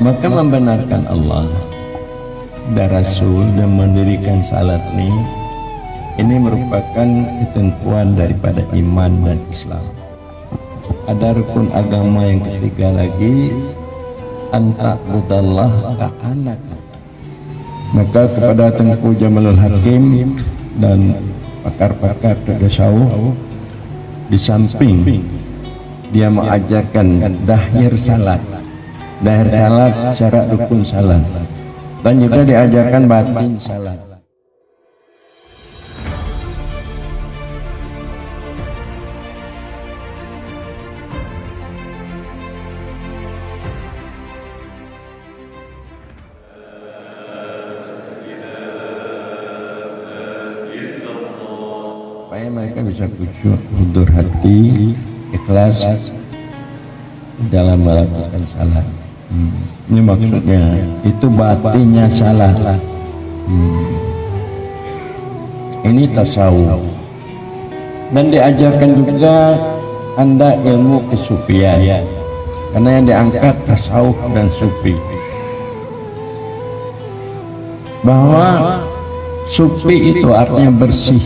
maka membenarkan Allah dan Rasul dan mendirikan salat ini ini merupakan ketentuan daripada iman dan Islam. Ada rukun agama yang ketiga lagi anta budallah anak maka kepada Tengku Jamalul Hakim dan pakar-pakar tasawuf di samping dia mengajarkan dahir salat dahir salat syarat rukun salat. Dan juga diajarkan batin salat. Supaya mereka bisa khusyuk hudur hati ikhlas dalam melakukan salat hmm. ini maksudnya itu batinnya salah. Hmm. ini tasawuf. Dan diajarkan juga anda ilmu kesufian karena yang diangkat tasawuf dan sufi. Bahwa sufi itu artinya bersih.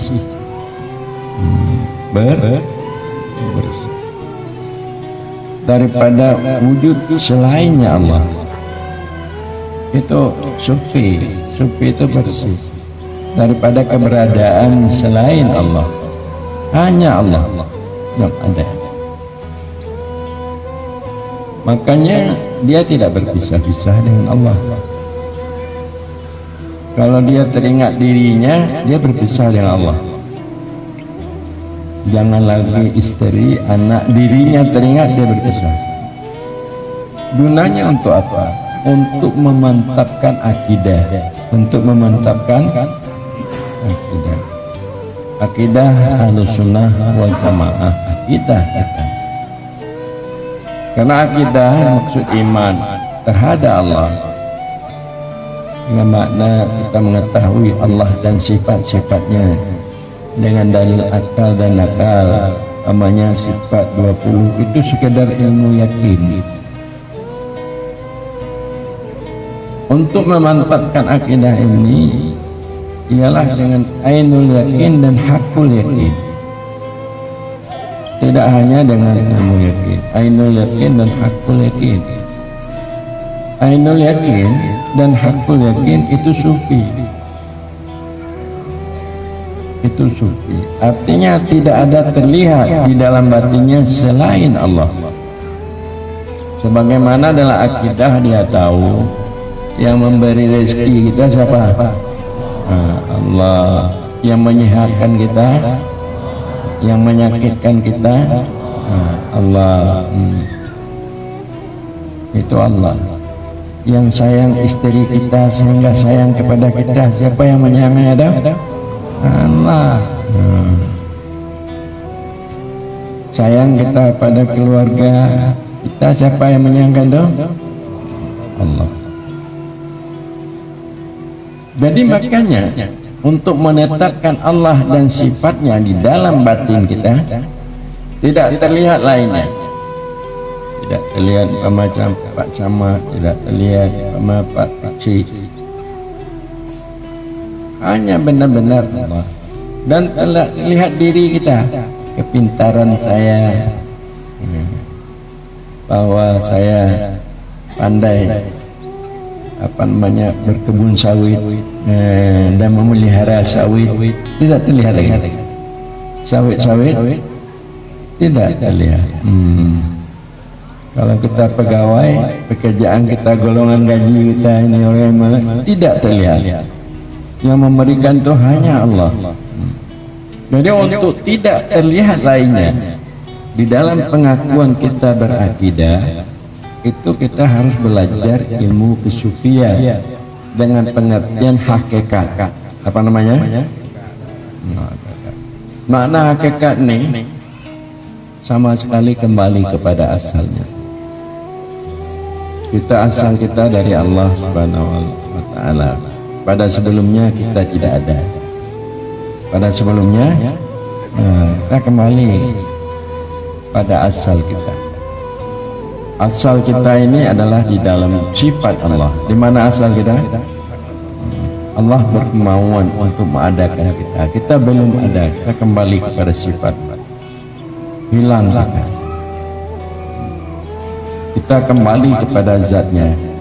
Ber bersih daripada wujud selainnya Allah. Itu sufi. Sufi itu bersih. Daripada keberadaan selain Allah. Hanya Allah. Yang ada. Makanya dia tidak berpisah-pisah dengan Allah. Kalau dia teringat dirinya dia berpisah dengan Allah jangan lagi istri anak dirinya teringat dia berpisah. Gunanya untuk apa? Untuk memantapkan akidah. Untuk memantapkan akidah. Akidah halus sunnah wal jamaah. Akidah karena akidah maksud iman terhadap Allah. Dengan makna kita mengetahui Allah dan sifat-sifatnya dengan dalil akal dan nakal namanya sifat 20 itu sekedar ilmu yakin. Untuk memantapkan akidah ini ialah dengan ainul yakin dan hakul yakin. Tidak hanya dengan ilmu yakin ainul yakin dan hakul yakin. Ainul yakin dan hakul yakin itu sufi itu sufi artinya tidak ada terlihat di dalam batinnya selain Allah. Sebagaimana dalam akidah dia tahu yang memberi rezeki kita siapa? Allah. Yang menyehatkan kita yang menyakitkan kita Allah. Hmm. itu Allah. Yang sayang istri kita sehingga sayang kepada kita siapa yang menyayangi ada Allah sayang kita pada keluarga kita siapa yang menyayangkan dong Allah. Jadi makanya untuk menetapkan Allah dan sifatnya di dalam batin kita tidak terlihat lainnya. Tidak terlihat macam Pak Sama tidak terlihat sama Pak Kecil hanya benar-benar. Allah dan telah lihat diri kita. Kepintaran saya. Bahwa saya pandai apa namanya berkebun sawit eh, dan memelihara sawit. Tidak terlihat lagi. Sawit-sawit tidak terlihat. Hmm. kalau kita pegawai pekerjaan kita golongan gaji kita ini orang mana tidak terlihat yang memberikan itu hanya Allah. Jadi untuk tidak terlihat lainnya di dalam pengakuan kita berakidah itu kita harus belajar ilmu kesufian dengan pengertian hakikat. Apa namanya? Makna hakikat ini sama sekali kembali kepada asalnya. Kita asal kita dari Allah subhanahu wa ta'ala pada sebelumnya kita tidak ada. Pada sebelumnya nah, kita kembali pada asal kita. Asal kita ini adalah di dalam sifat Allah. Di mana asal kita? Allah berkemauan untuk mengadakan kita. Kita belum ada. Kita kembali kepada sifat hilang kita. Kita kembali kepada zatnya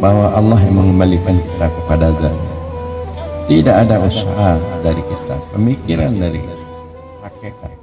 bahwa Allah yang mengembalikan kita kepada zatnya tidak ada usaha dari kita pemikiran dari hakikat